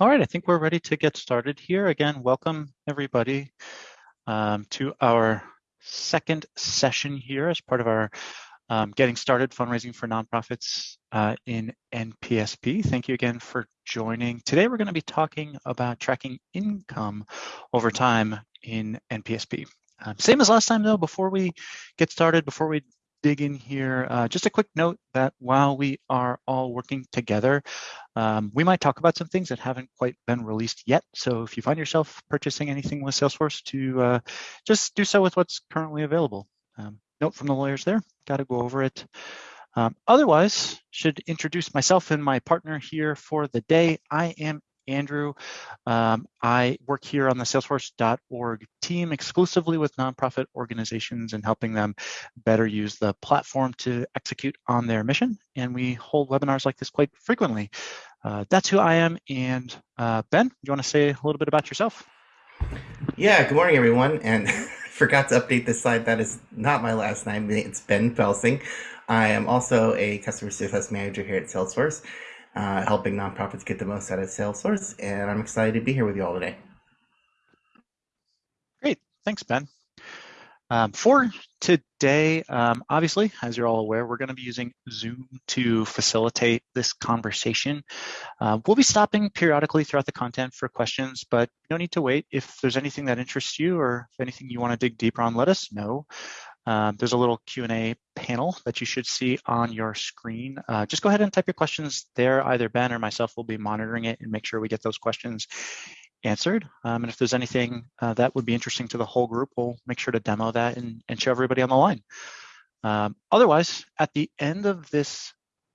All right, I think we're ready to get started here. Again, welcome everybody um, to our second session here as part of our um, Getting Started Fundraising for Nonprofits uh, in NPSP. Thank you again for joining. Today we're going to be talking about tracking income over time in NPSP. Um, same as last time though, before we get started, before we dig in here, uh, just a quick note that while we are all working together, um, we might talk about some things that haven't quite been released yet. So if you find yourself purchasing anything with Salesforce to uh, just do so with what's currently available. Um, note from the lawyers there, got to go over it. Um, otherwise, should introduce myself and my partner here for the day. I am Andrew. Um, I work here on the salesforce.org team exclusively with nonprofit organizations and helping them better use the platform to execute on their mission. And we hold webinars like this quite frequently. Uh, that's who I am. And uh, Ben, do you want to say a little bit about yourself? Yeah, good morning, everyone. And forgot to update this slide. That is not my last name. It's Ben Felsing. I am also a customer success manager here at Salesforce uh, helping nonprofits get the most out of Salesforce. And I'm excited to be here with you all today. Great. Thanks, Ben. Um, for today, um, obviously, as you're all aware, we're going to be using Zoom to facilitate this conversation. Uh, we'll be stopping periodically throughout the content for questions, but no need to wait. If there's anything that interests you or if anything you want to dig deeper on, let us know. Um, there's a little Q&A panel that you should see on your screen. Uh, just go ahead and type your questions there. Either Ben or myself will be monitoring it and make sure we get those questions answered. Um, and if there's anything uh, that would be interesting to the whole group, we'll make sure to demo that and, and show everybody on the line. Um, otherwise, at the end of this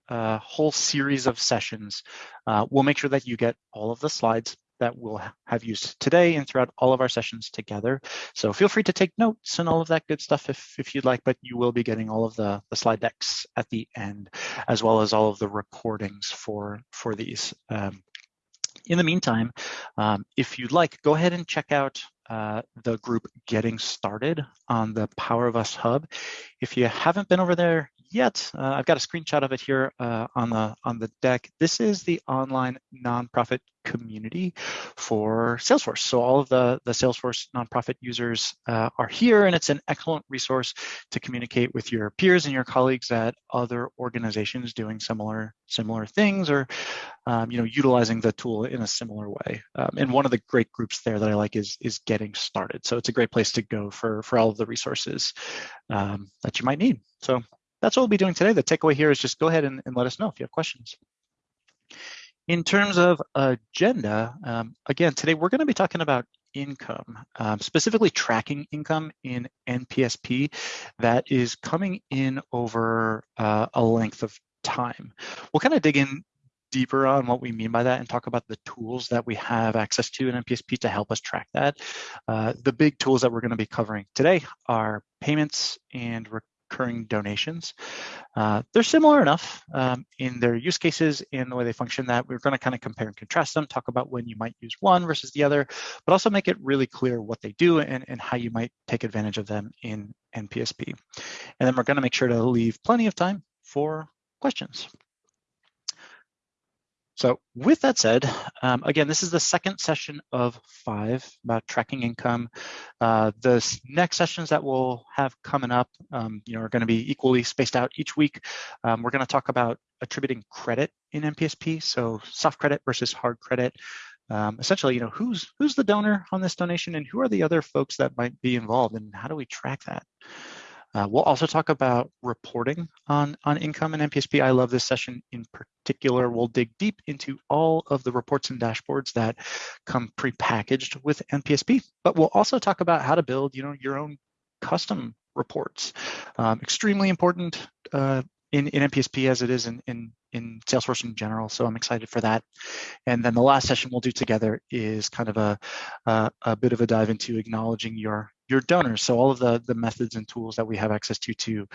uh, whole series of sessions, uh, we'll make sure that you get all of the slides that we'll have used today and throughout all of our sessions together. So feel free to take notes and all of that good stuff if, if you'd like, but you will be getting all of the, the slide decks at the end, as well as all of the recordings for, for these. Um, in the meantime, um, if you'd like, go ahead and check out uh, the group Getting Started on the Power of Us Hub. If you haven't been over there yet. Uh, I've got a screenshot of it here uh, on the on the deck. This is the online nonprofit community for Salesforce. So all of the, the Salesforce nonprofit users uh, are here and it's an excellent resource to communicate with your peers and your colleagues at other organizations doing similar similar things or um, you know utilizing the tool in a similar way. Um, and one of the great groups there that I like is is getting started. So it's a great place to go for for all of the resources um, that you might need. So that's what we'll be doing today. The takeaway here is just go ahead and, and let us know if you have questions. In terms of agenda, um, again, today we're going to be talking about income, um, specifically tracking income in NPSP that is coming in over uh, a length of time. We'll kind of dig in deeper on what we mean by that and talk about the tools that we have access to in NPSP to help us track that. Uh, the big tools that we're going to be covering today are payments and recurring donations. Uh, they're similar enough um, in their use cases and the way they function that we're going to kind of compare and contrast them, talk about when you might use one versus the other, but also make it really clear what they do and, and how you might take advantage of them in NPSP. And then we're going to make sure to leave plenty of time for questions. So with that said, um, again, this is the second session of five about tracking income. Uh, the next sessions that we'll have coming up, um, you know, are going to be equally spaced out each week. Um, we're going to talk about attributing credit in NPSP, so soft credit versus hard credit. Um, essentially, you know, who's who's the donor on this donation, and who are the other folks that might be involved, and how do we track that? Uh, we'll also talk about reporting on, on income and NPSP. I love this session in particular. We'll dig deep into all of the reports and dashboards that come prepackaged with NPSP, but we'll also talk about how to build you know, your own custom reports. Um, extremely important uh, in, in NPSP as it is in, in, in Salesforce in general. So I'm excited for that. And then the last session we'll do together is kind of a, a, a bit of a dive into acknowledging your, your donors. So all of the, the methods and tools that we have access to to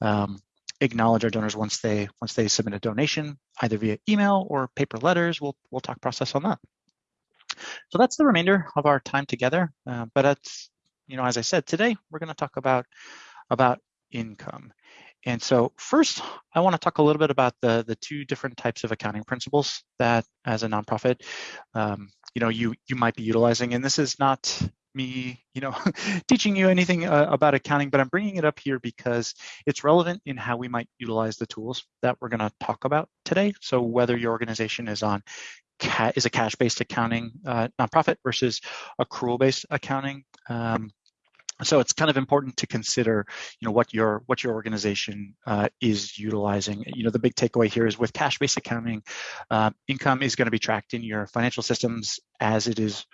um, acknowledge our donors once they once they submit a donation, either via email or paper letters. We'll we'll talk process on that. So that's the remainder of our time together. Uh, but it's you know as I said today, we're going to talk about about income. And so first, I want to talk a little bit about the, the two different types of accounting principles that as a nonprofit, um, you know, you, you might be utilizing. And this is not me, you know, teaching you anything uh, about accounting, but I'm bringing it up here because it's relevant in how we might utilize the tools that we're going to talk about today. So whether your organization is on is a cash-based accounting uh, nonprofit versus accrual-based accounting. Um, so it's kind of important to consider, you know, what your what your organization uh, is utilizing. You know, the big takeaway here is with cash-based accounting, uh, income is going to be tracked in your financial systems as it is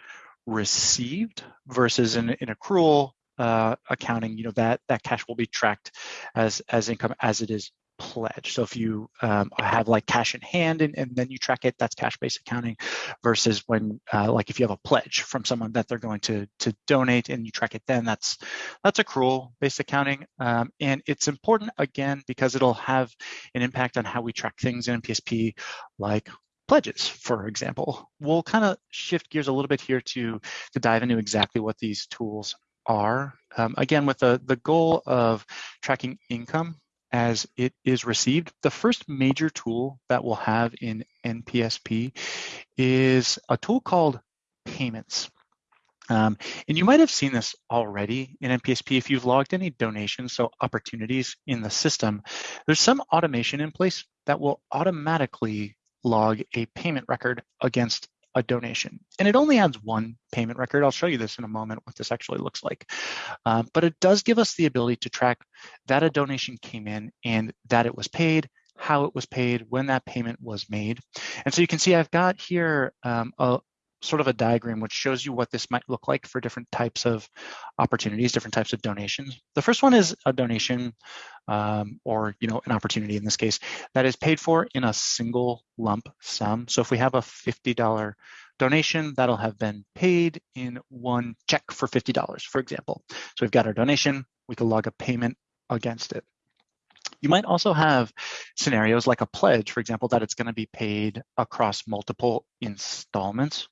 received versus in, in accrual uh, accounting. You know that that cash will be tracked as as income as it is pledge. So if you um, have like cash in hand and, and, then you track it, that's cash-based accounting versus when uh, like if you have a pledge from someone that they're going to to donate and you track it then, that's that's accrual-based accounting. Um, and it's important again because it'll have an impact on how we track things in NPSP like pledges, for example. We'll kind of shift gears a little bit here to, to dive into exactly what these tools are. Um, again, with the, the goal of tracking income as it is received. The first major tool that we'll have in NPSP is a tool called payments. Um, and you might have seen this already in NPSP if you've logged any donations, so opportunities in the system. There's some automation in place that will automatically log a payment record against a donation. And it only adds one payment record. I'll show you this in a moment, what this actually looks like. Um, but it does give us the ability to track that a donation came in and that it was paid, how it was paid, when that payment was made. And so you can see I've got here um, a, sort of a diagram which shows you what this might look like for different types of opportunities, different types of donations. The first one is a donation um, or you know an opportunity in this case that is paid for in a single lump sum. So if we have a $50 donation, that'll have been paid in one check for $50, for example. So we've got our donation, we can log a payment against it. You might also have scenarios like a pledge, for example, that it's going to be paid across multiple installments,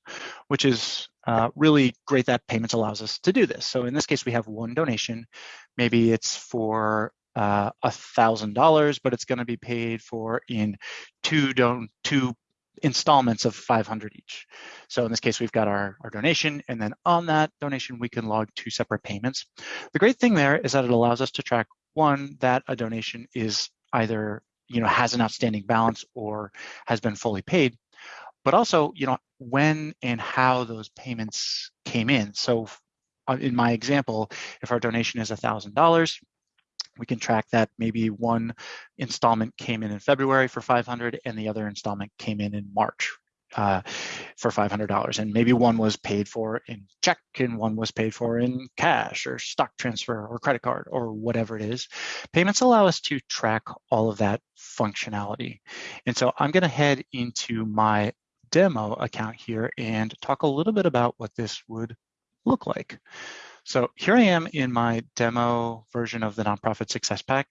which is uh, really great that payments allows us to do this. So in this case, we have one donation. Maybe it's for uh, a thousand dollars, but it's going to be paid for in two don two installments of 500 each. So in this case, we've got our, our donation, and then on that donation, we can log two separate payments. The great thing there is that it allows us to track one, that a donation is either, you know, has an outstanding balance or has been fully paid, but also, you know, when and how those payments came in. So uh, in my example, if our donation is $1,000, we can track that maybe one installment came in in February for 500 and the other installment came in in March uh, for $500 and maybe one was paid for in check and one was paid for in cash or stock transfer or credit card or whatever it is. Payments allow us to track all of that functionality. And so i'm going to head into my demo account here and talk a little bit about what this would look like. So here I am in my demo version of the Nonprofit Success Pack,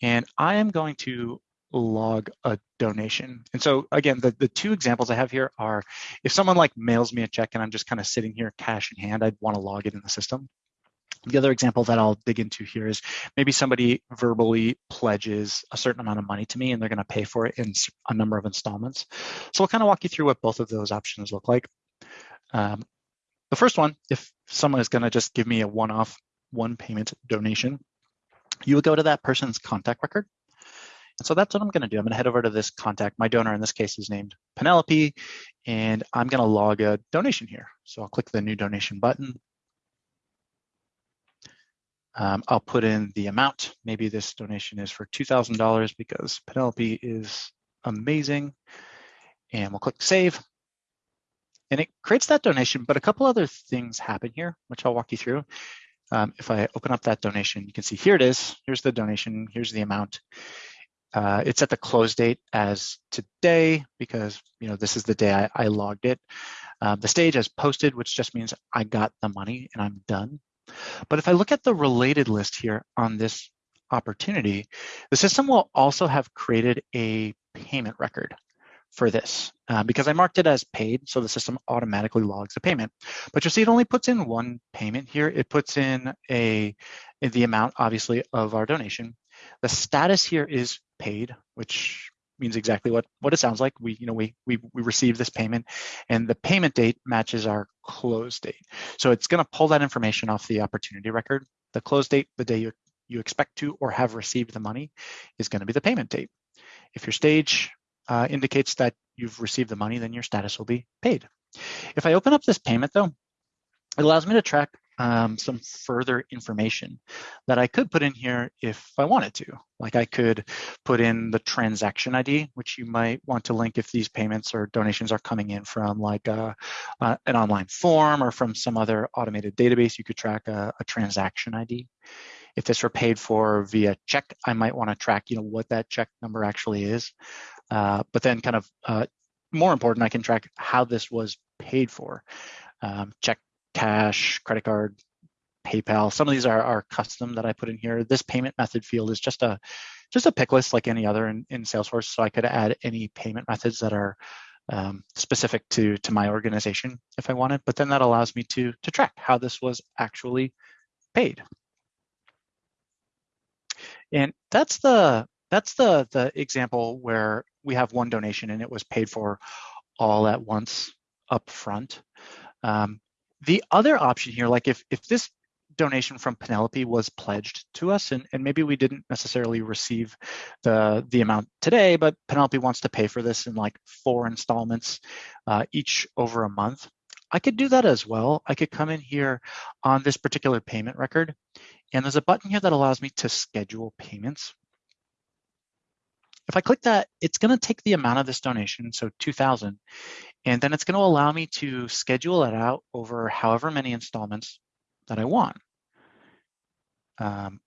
and I am going to log a donation. And so again, the, the two examples I have here are if someone like mails me a check and I'm just kind of sitting here cash in hand, I'd want to log it in the system. The other example that I'll dig into here is maybe somebody verbally pledges a certain amount of money to me and they're going to pay for it in a number of installments. So I'll kind of walk you through what both of those options look like. Um, the first one, if someone is going to just give me a one-off one payment donation, you would go to that person's contact record so that's what I'm going to do. I'm going to head over to this contact. My donor in this case is named Penelope, and I'm going to log a donation here. So I'll click the new donation button. Um, I'll put in the amount. Maybe this donation is for $2,000 because Penelope is amazing. And we'll click save. And it creates that donation, but a couple other things happen here, which I'll walk you through. Um, if I open up that donation, you can see here it is. Here's the donation. Here's the amount. Uh, it's at the close date as today because you know this is the day I, I logged it. Uh, the stage as posted, which just means I got the money and I'm done. But if I look at the related list here on this opportunity, the system will also have created a payment record for this uh, because I marked it as paid, so the system automatically logs the payment. But you'll see it only puts in one payment here. It puts in a the amount, obviously, of our donation, The status here is paid, which means exactly what, what it sounds like. We, you know, we, we, we receive this payment and the payment date matches our close date. So it's gonna pull that information off the opportunity record. The close date, the day you, you expect to or have received the money is gonna be the payment date. If your stage uh, indicates that you've received the money, then your status will be paid. If I open up this payment though, it allows me to track um, some further information that I could put in here if I wanted to. Like I could put in the transaction ID, which you might want to link if these payments or donations are coming in from like a, uh, an online form or from some other automated database, you could track a, a transaction ID. If this were paid for via check, I might want to track, you know, what that check number actually is. Uh, but then kind of uh, more important, I can track how this was paid for. Um, check cash, credit card, PayPal. Some of these are, are custom that I put in here. This payment method field is just a just a pick list like any other in, in Salesforce. So I could add any payment methods that are um, specific to to my organization if I wanted. But then that allows me to to track how this was actually paid. And that's the that's the the example where we have one donation and it was paid for all at once up front. Um, the other option here, like if, if this donation from Penelope was pledged to us and, and maybe we didn't necessarily receive the, the amount today, but Penelope wants to pay for this in like four installments, uh, each over a month. I could do that as well. I could come in here on this particular payment record and there's a button here that allows me to schedule payments. If I click that, it's going to take the amount of this donation, so 2000, and then it's going to allow me to schedule it out over however many installments that I want. Um,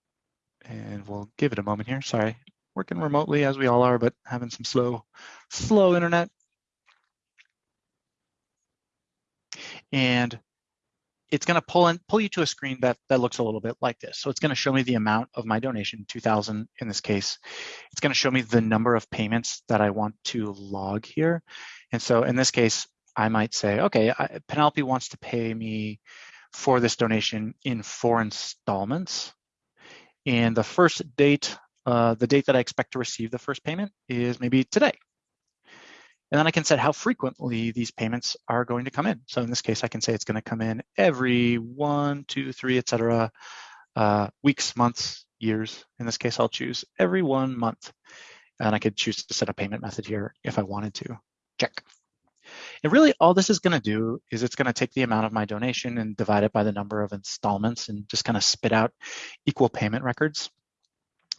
and we'll give it a moment here. Sorry, working remotely as we all are, but having some slow, slow internet. And it's going to pull in, pull you to a screen that, that looks a little bit like this. So it's going to show me the amount of my donation, 2000 in this case. It's going to show me the number of payments that I want to log here. And so in this case, I might say, okay, I, Penelope wants to pay me for this donation in four installments. And the first date, uh, the date that I expect to receive the first payment is maybe today. And then I can set how frequently these payments are going to come in. So in this case, I can say it's going to come in every one, two, three, et cetera, uh, weeks, months, years. In this case, I'll choose every one month. And I could choose to set a payment method here if I wanted to. Check. And really all this is going to do is it's going to take the amount of my donation and divide it by the number of installments and just kind of spit out equal payment records.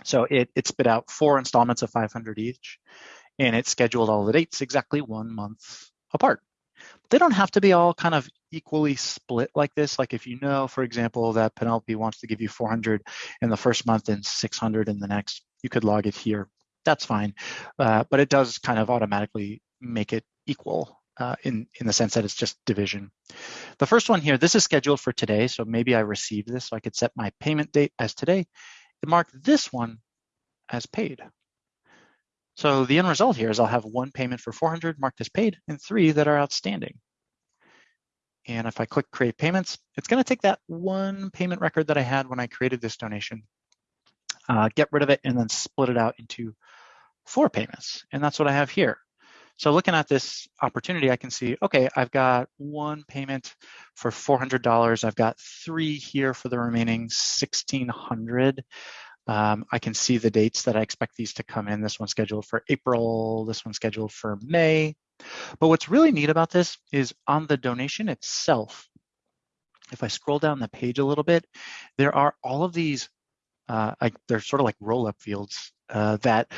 So it, it spit out four installments of 500 each and it scheduled all the dates exactly one month apart. They don't have to be all kind of equally split like this. Like if you know, for example, that Penelope wants to give you 400 in the first month and 600 in the next, you could log it here. That's fine. Uh, but it does kind of automatically make it equal uh, in, in the sense that it's just division. The first one here, this is scheduled for today. So maybe I received this. So I could set my payment date as today and mark this one as paid. So the end result here is I'll have one payment for 400 marked as paid and three that are outstanding. And if I click create payments, it's gonna take that one payment record that I had when I created this donation, uh, get rid of it and then split it out into four payments. And that's what I have here. So looking at this opportunity, I can see, okay, I've got one payment for $400. I've got three here for the remaining 1600. Um, I can see the dates that I expect these to come in. This one's scheduled for April, this one's scheduled for May. But what's really neat about this is on the donation itself, if I scroll down the page a little bit, there are all of these, uh, like, they're sort of like roll-up fields uh, that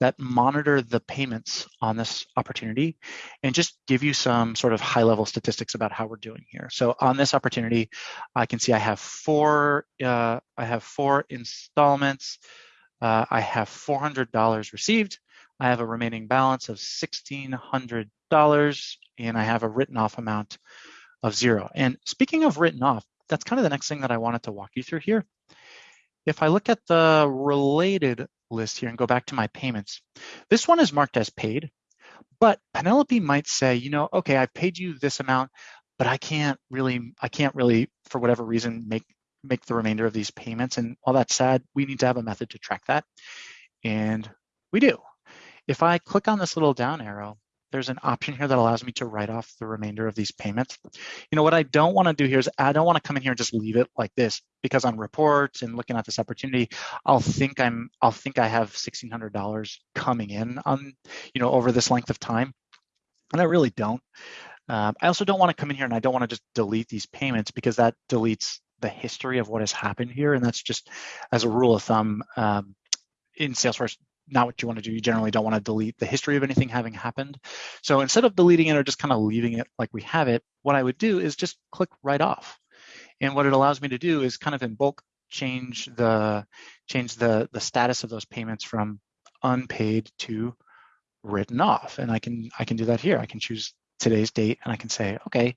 that monitor the payments on this opportunity and just give you some sort of high level statistics about how we're doing here. So on this opportunity, I can see I have four, uh, I have four installments. Uh, I have $400 received. I have a remaining balance of $1,600 and I have a written off amount of zero. And speaking of written off, that's kind of the next thing that I wanted to walk you through here. If I look at the related list here and go back to my payments. This one is marked as paid, but Penelope might say, you know, okay, I've paid you this amount, but I can't really, I can't really, for whatever reason, make make the remainder of these payments. And while that's sad, we need to have a method to track that. And we do. If I click on this little down arrow, there's an option here that allows me to write off the remainder of these payments. You know, what I don't want to do here is I don't want to come in here and just leave it like this because on reports and looking at this opportunity, I'll think I'm, I'll think I have $1,600 coming in on, you know, over this length of time. And I really don't. Um, I also don't want to come in here and I don't want to just delete these payments because that deletes the history of what has happened here. And that's just as a rule of thumb um, in Salesforce, not what you want to do. You generally don't want to delete the history of anything having happened. So instead of deleting it or just kind of leaving it like we have it, what I would do is just click write off. And what it allows me to do is kind of in bulk change the change the the status of those payments from unpaid to written off. And I can I can do that here. I can choose today's date and I can say, okay,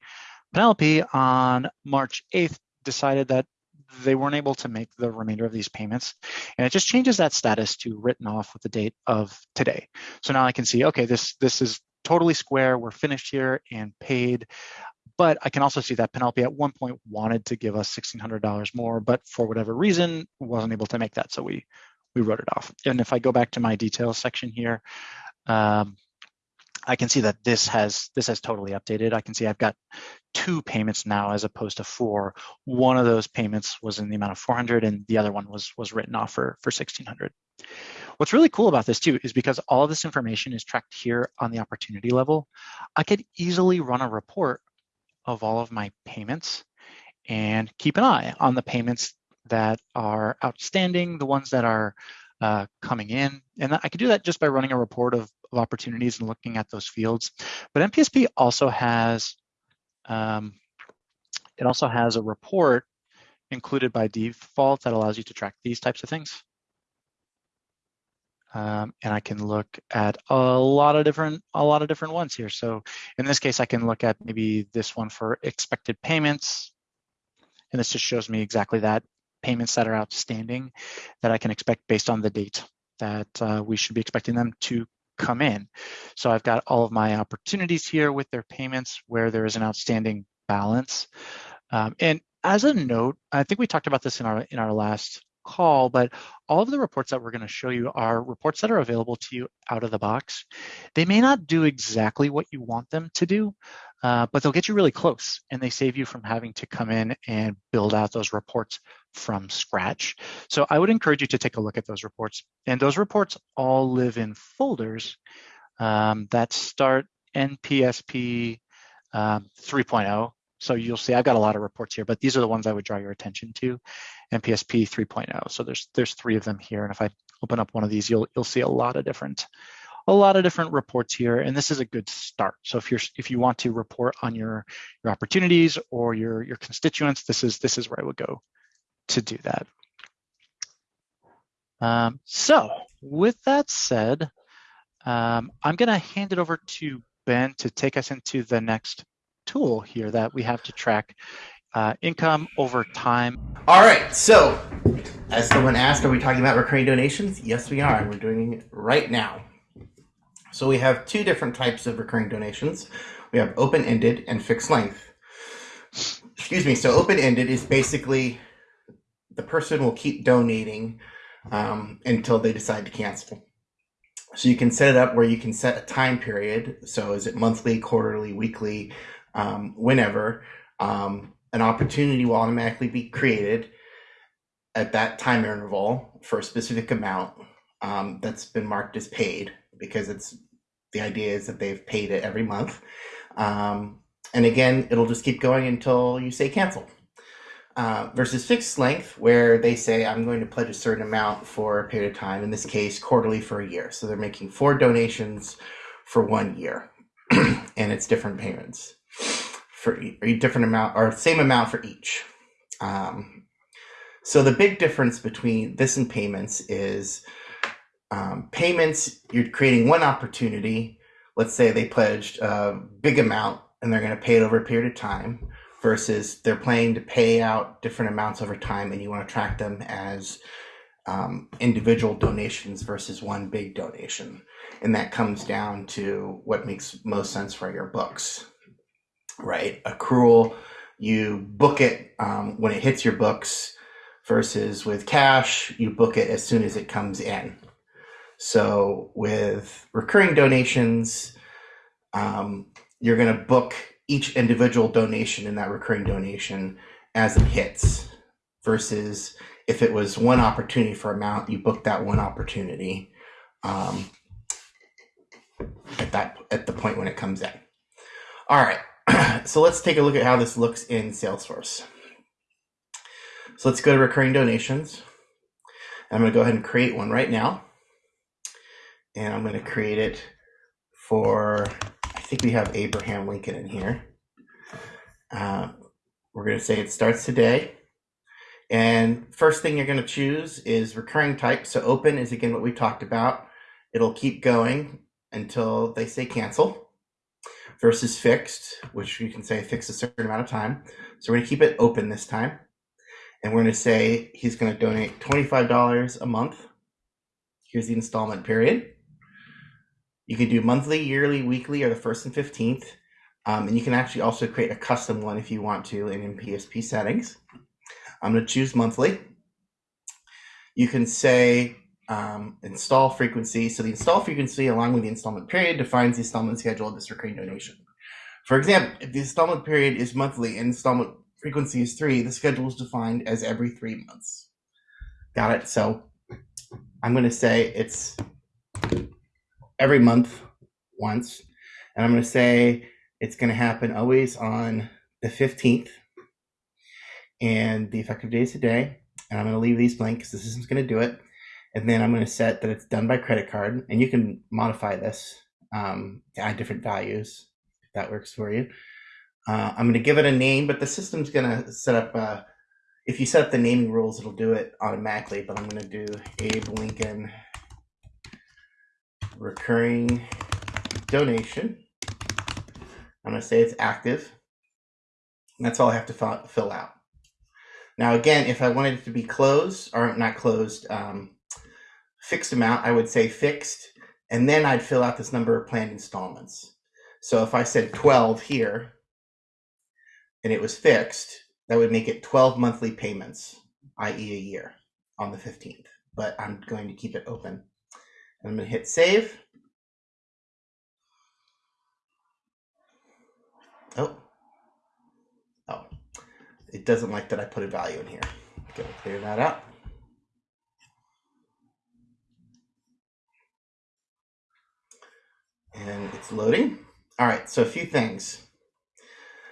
Penelope on March 8th decided that they weren't able to make the remainder of these payments. And it just changes that status to written off with the date of today. So now I can see, okay, this, this is totally square. We're finished here and paid. But I can also see that Penelope at one point wanted to give us $1,600 more, but for whatever reason, wasn't able to make that. So we, we wrote it off. And if I go back to my details section here, um, I can see that this has this has totally updated. I can see I've got two payments now as opposed to four. One of those payments was in the amount of 400 and the other one was was written off for, for 1600. What's really cool about this too is because all of this information is tracked here on the opportunity level, I could easily run a report of all of my payments and keep an eye on the payments that are outstanding, the ones that are uh, coming in. And I could do that just by running a report of, of opportunities and looking at those fields. But NPSP also has, um, it also has a report included by default that allows you to track these types of things. Um, and I can look at a lot of different a lot of different ones here. So in this case, I can look at maybe this one for expected payments, and this just shows me exactly that payments that are outstanding that I can expect based on the date that uh, we should be expecting them to come in. So I've got all of my opportunities here with their payments where there is an outstanding balance. Um, and as a note, I think we talked about this in our in our last call, but all of the reports that we're going to show you are reports that are available to you out of the box. They may not do exactly what you want them to do, uh, but they'll get you really close and they save you from having to come in and build out those reports from scratch. So I would encourage you to take a look at those reports. And those reports all live in folders um, that start NPSP um, 3.0 so you'll see I've got a lot of reports here, but these are the ones I would draw your attention to. NPSP 3.0. So there's there's three of them here. And if I open up one of these, you'll you'll see a lot of different a lot of different reports here. And this is a good start. So if you're if you want to report on your your opportunities or your your constituents, this is this is where I would go to do that. Um, so with that said, um, I'm going to hand it over to Ben to take us into the next tool here that we have to track uh, income over time. All right, so as someone asked, are we talking about recurring donations? Yes, we are, and we're doing it right now. So we have two different types of recurring donations. We have open-ended and fixed length. Excuse me, so open-ended is basically the person will keep donating um, until they decide to cancel. So you can set it up where you can set a time period. So is it monthly, quarterly, weekly, um, whenever, um, an opportunity will automatically be created at that time interval for a specific amount um, that's been marked as paid because it's the idea is that they've paid it every month. Um, and again, it'll just keep going until you say cancel. Uh, versus fixed length, where they say, I'm going to pledge a certain amount for a period of time, in this case, quarterly for a year. So they're making four donations for one year, and it's different payments for a different amount or same amount for each. Um, so the big difference between this and payments is um, payments, you're creating one opportunity. Let's say they pledged a big amount and they're going to pay it over a period of time versus they're planning to pay out different amounts over time and you want to track them as um, individual donations versus one big donation. And that comes down to what makes most sense for your books right? Accrual, you book it um, when it hits your books versus with cash, you book it as soon as it comes in. So with recurring donations, um, you're going to book each individual donation in that recurring donation as it hits versus if it was one opportunity for amount, you book that one opportunity um, at that at the point when it comes in. All right, so let's take a look at how this looks in Salesforce. So let's go to recurring donations. I'm going to go ahead and create one right now. And I'm going to create it for, think we have Abraham Lincoln in here. Uh, we're going to say it starts today. And first thing you're going to choose is recurring type. So open is again what we talked about. It'll keep going until they say cancel versus fixed, which you can say fix a certain amount of time. So we're going to keep it open this time and we're going to say he's going to donate $25 a month. Here's the installment period. You can do monthly, yearly, weekly, or the first and 15th. Um, and you can actually also create a custom one if you want to in PSP settings. I'm going to choose monthly. You can say um, install frequency. So the install frequency along with the installment period defines the installment schedule of this recurring donation. For example, if the installment period is monthly and installment frequency is three, the schedule is defined as every three months. Got it? So I'm going to say it's every month once. And I'm going to say it's going to happen always on the 15th. And the effective date is today. And I'm going to leave these blank because the system's going to do it. And then I'm going to set that it's done by credit card. And you can modify this um, to add different values if that works for you. Uh, I'm going to give it a name, but the system's going to set up, uh, if you set up the naming rules, it'll do it automatically, but I'm going to do Abe Lincoln recurring donation. I'm going to say it's active. That's all I have to fill out. Now, again, if I wanted it to be closed, or not closed, um, fixed amount, I would say fixed, and then I'd fill out this number of planned installments. So if I said 12 here, and it was fixed, that would make it 12 monthly payments, i.e. a year on the 15th. But I'm going to keep it open. And I'm going to hit save. Oh. Oh. It doesn't like that I put a value in here. Gonna clear that up. And it's loading. All right, so a few things.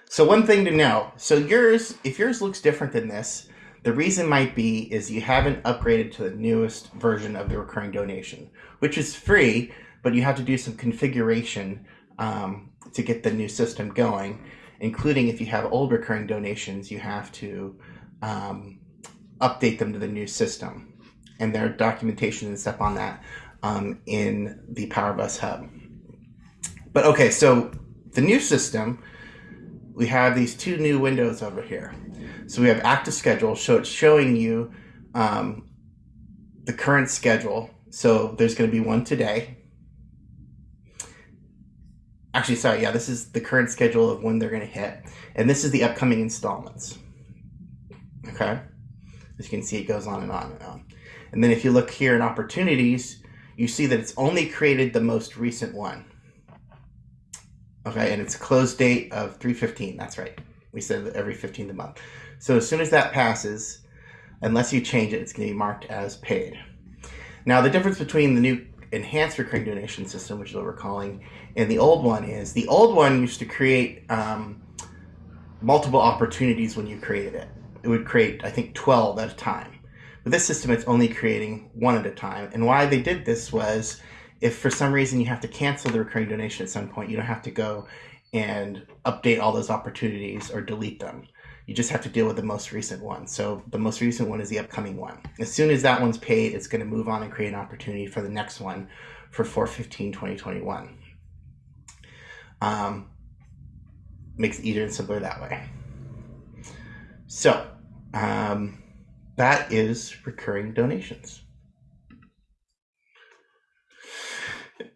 So one thing to know. So yours, if yours looks different than this, the reason might be is you haven't upgraded to the newest version of the recurring donation, which is free, but you have to do some configuration um, to get the new system going, including if you have old recurring donations, you have to um, update them to the new system. And there are documentation and stuff on that um, in the Power of Us Hub. But okay, so the new system we have these two new windows over here. So we have active schedule, so it's showing you um, the current schedule. So there's going to be one today. Actually, sorry, yeah, this is the current schedule of when they're going to hit. And this is the upcoming installments. Okay? As you can see, it goes on and on and on. And then if you look here in opportunities, you see that it's only created the most recent one. Okay, and it's a close date of 315. That's right. We said every 15th of the month. So as soon as that passes, unless you change it, it's going to be marked as paid. Now, the difference between the new enhanced recurring donation system, which is what we're calling, and the old one is the old one used to create um, multiple opportunities when you created it. It would create, I think, 12 at a time. With this system, it's only creating one at a time. And why they did this was if for some reason you have to cancel the recurring donation at some point, you don't have to go and update all those opportunities or delete them. You just have to deal with the most recent one. So the most recent one is the upcoming one. As soon as that one's paid, it's going to move on and create an opportunity for the next one for 415 2021. Um, makes it easier and simpler that way. So um, that is recurring donations.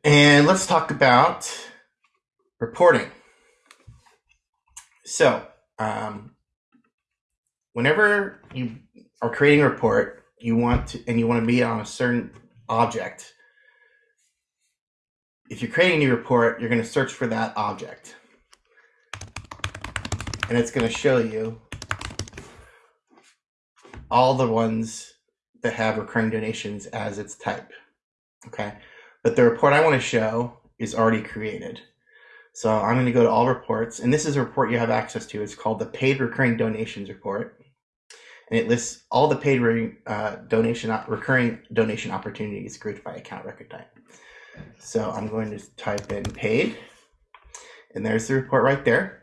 And let's talk about reporting. So, um, whenever you are creating a report, you want to, and you want to be on a certain object. If you're creating a new report, you're going to search for that object. And it's going to show you all the ones that have recurring donations as its type. Okay. But the report I want to show is already created. So I'm going to go to all reports, and this is a report you have access to. It's called the Paid Recurring Donations Report, and it lists all the paid uh, donation recurring donation opportunities grouped by account record type. So I'm going to type in paid, and there's the report right there.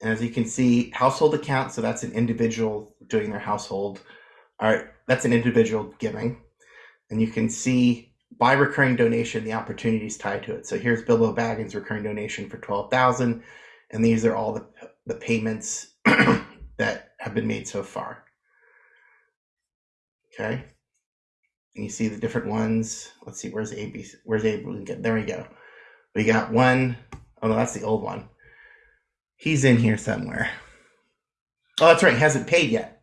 And as you can see, household account, so that's an individual doing their household. All right, that's an individual giving. And you can see by recurring donation, the opportunities tied to it. So here's Bilbo Baggins' recurring donation for 12000 and these are all the, the payments that have been made so far. Okay. And you see the different ones. Let's see, where's ABC? Where's A? There we go. We got one. Oh no, that's the old one. He's in here somewhere. Oh, that's right. He hasn't paid yet.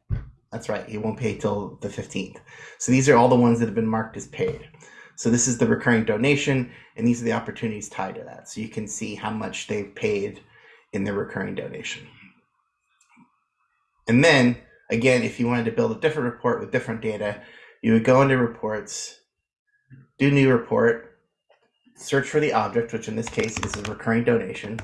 That's right. He won't pay till the 15th. So these are all the ones that have been marked as paid. So this is the recurring donation, and these are the opportunities tied to that. So you can see how much they've paid in their recurring donation. And then, again, if you wanted to build a different report with different data, you would go into reports, do new report, search for the object, which in this case is a recurring donation.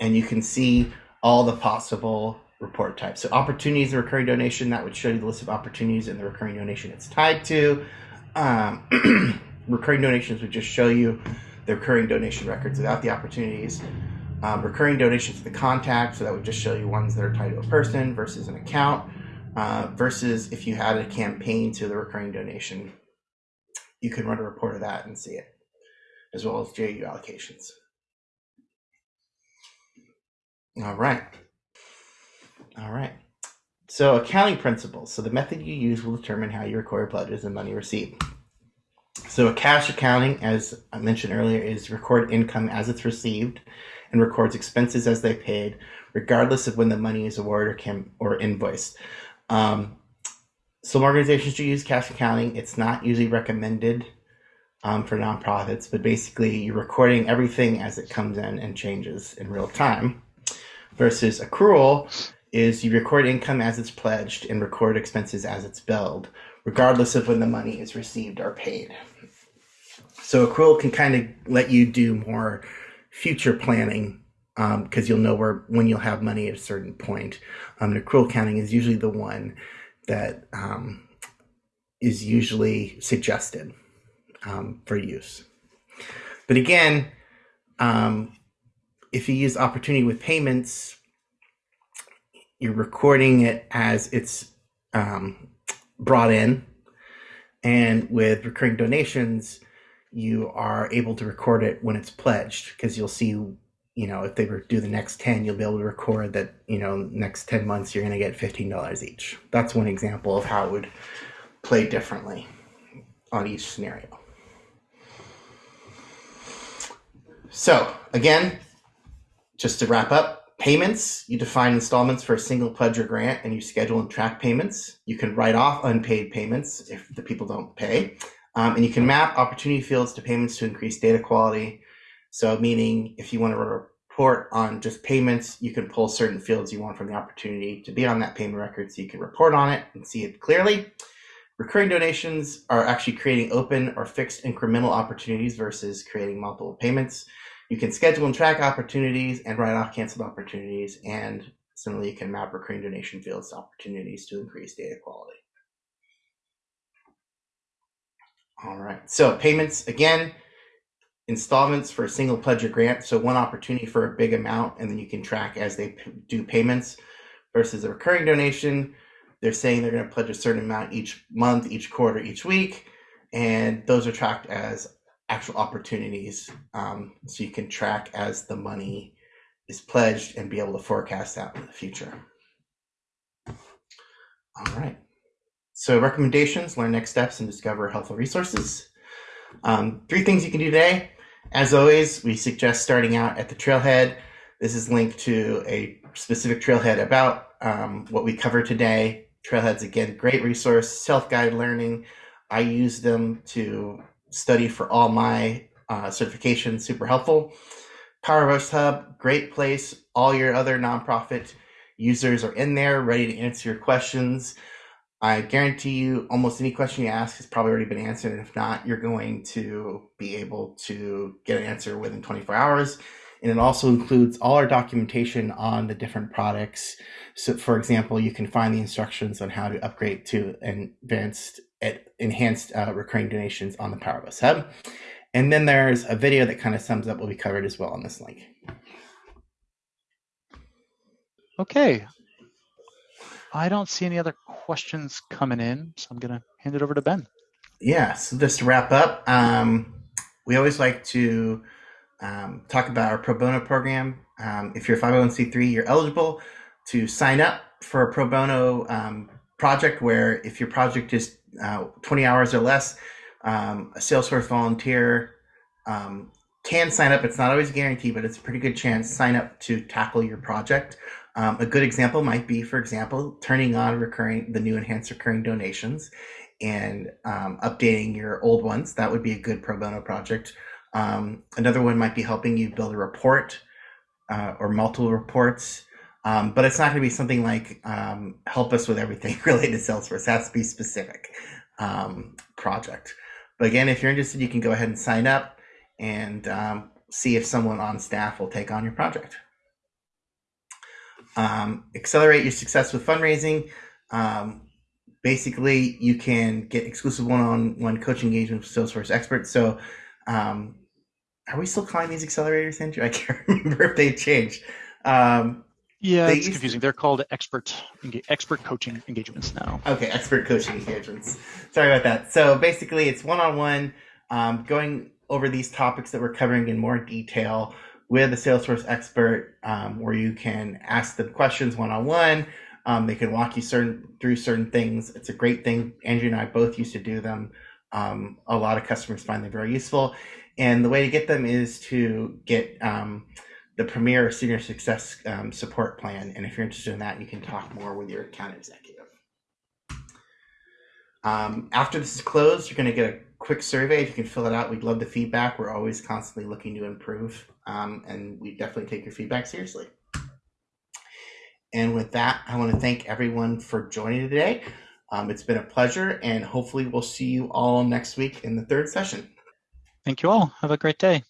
And you can see all the possible report types. So opportunities and recurring donation, that would show you the list of opportunities and the recurring donation it's tied to. Um, recurring donations would just show you the recurring donation records without the opportunities. Um, recurring donations to the contact, so that would just show you ones that are tied to a person versus an account. Uh, versus if you had a campaign to the recurring donation, you can run a report of that and see it, as well as GAU allocations. All right. All right. So accounting principles. So the method you use will determine how you record pledges and money received. So a cash accounting, as I mentioned earlier, is record income as it's received and records expenses as they paid, regardless of when the money is awarded or can or invoiced. Um, some organizations do use cash accounting. It's not usually recommended um, for nonprofits, but basically you're recording everything as it comes in and changes in real time. Versus accrual, is you record income as it's pledged and record expenses as it's billed, regardless of when the money is received or paid. So accrual can kind of let you do more future planning because um, you'll know where when you'll have money at a certain point. Um, and accrual counting is usually the one that um, is usually suggested um, for use. But again, um, if you use opportunity with payments, you're recording it as it's um, brought in. And with recurring donations, you are able to record it when it's pledged because you'll see, you know, if they do the next 10, you'll be able to record that, you know, next 10 months, you're going to get $15 each. That's one example of how it would play differently on each scenario. So again, just to wrap up, Payments, you define installments for a single pledge or grant and you schedule and track payments. You can write off unpaid payments if the people don't pay. Um, and you can map opportunity fields to payments to increase data quality. So, meaning if you want to report on just payments, you can pull certain fields you want from the opportunity to be on that payment record so you can report on it and see it clearly. Recurring donations are actually creating open or fixed incremental opportunities versus creating multiple payments. You can schedule and track opportunities and write off canceled opportunities. And similarly, you can map recurring donation fields to opportunities to increase data quality. All right, so payments again, installments for a single pledge or grant. So one opportunity for a big amount, and then you can track as they do payments versus a recurring donation. They're saying they're going to pledge a certain amount each month, each quarter, each week, and those are tracked as actual opportunities um, so you can track as the money is pledged and be able to forecast out in the future. All right. So recommendations, learn next steps and discover helpful resources. Um, three things you can do today. As always, we suggest starting out at the trailhead. This is linked to a specific trailhead about um, what we cover today. Trailheads, again, great resource, self-guided learning. I use them to study for all my uh, certifications, super helpful. Power Hub, great place. All your other nonprofit users are in there, ready to answer your questions. I guarantee you, almost any question you ask has probably already been answered. And if not, you're going to be able to get an answer within 24 hours. And it also includes all our documentation on the different products. So, for example, you can find the instructions on how to upgrade to advanced, enhanced uh, recurring donations on the Power of Us Hub. And then there's a video that kind of sums up what we covered as well on this link. Okay, I don't see any other questions coming in, so I'm going to hand it over to Ben. Yeah, so just to wrap up, um, we always like to um, talk about our pro bono program. Um, if you're 501c3, you're eligible to sign up for a pro bono um, project where if your project is uh, 20 hours or less, um, a Salesforce volunteer um, can sign up. It's not always guaranteed, but it's a pretty good chance. Sign up to tackle your project. Um, a good example might be, for example, turning on recurring the new enhanced recurring donations and um, updating your old ones. That would be a good pro bono project. Um, another one might be helping you build a report uh, or multiple reports. Um, but it's not going to be something like um, help us with everything related to Salesforce. To be specific um, project. But again, if you're interested, you can go ahead and sign up and see if someone on staff will take on your project um, accelerate your success with fundraising. Um, basically, you can get exclusive one-on-one coaching engagement with Salesforce experts. So, um, are we still calling these accelerators, Andrew? I can't remember if they changed. Um, yeah, it's confusing. To... They're called expert expert coaching engagements now. Okay, expert coaching engagements. Sorry about that. So basically, it's one-on-one, um, going over these topics that we're covering in more detail with a Salesforce expert um, where you can ask them questions one on one. They can walk you certain through certain things. It's a great thing. Andrew and I both used to do them. Um, a lot of customers find them very useful. And the way to get them is to get um, the Premier Senior Success um, Support Plan. And if you're interested in that, you can talk more with your account executive. Um, after this is closed, you're going to get a quick survey. If you can fill it out, we'd love the feedback. We're always constantly looking to improve, um, and we definitely take your feedback seriously. And with that, I want to thank everyone for joining today. Um, it's been a pleasure, and hopefully, we'll see you all next week in the third session. Thank you all. Have a great day.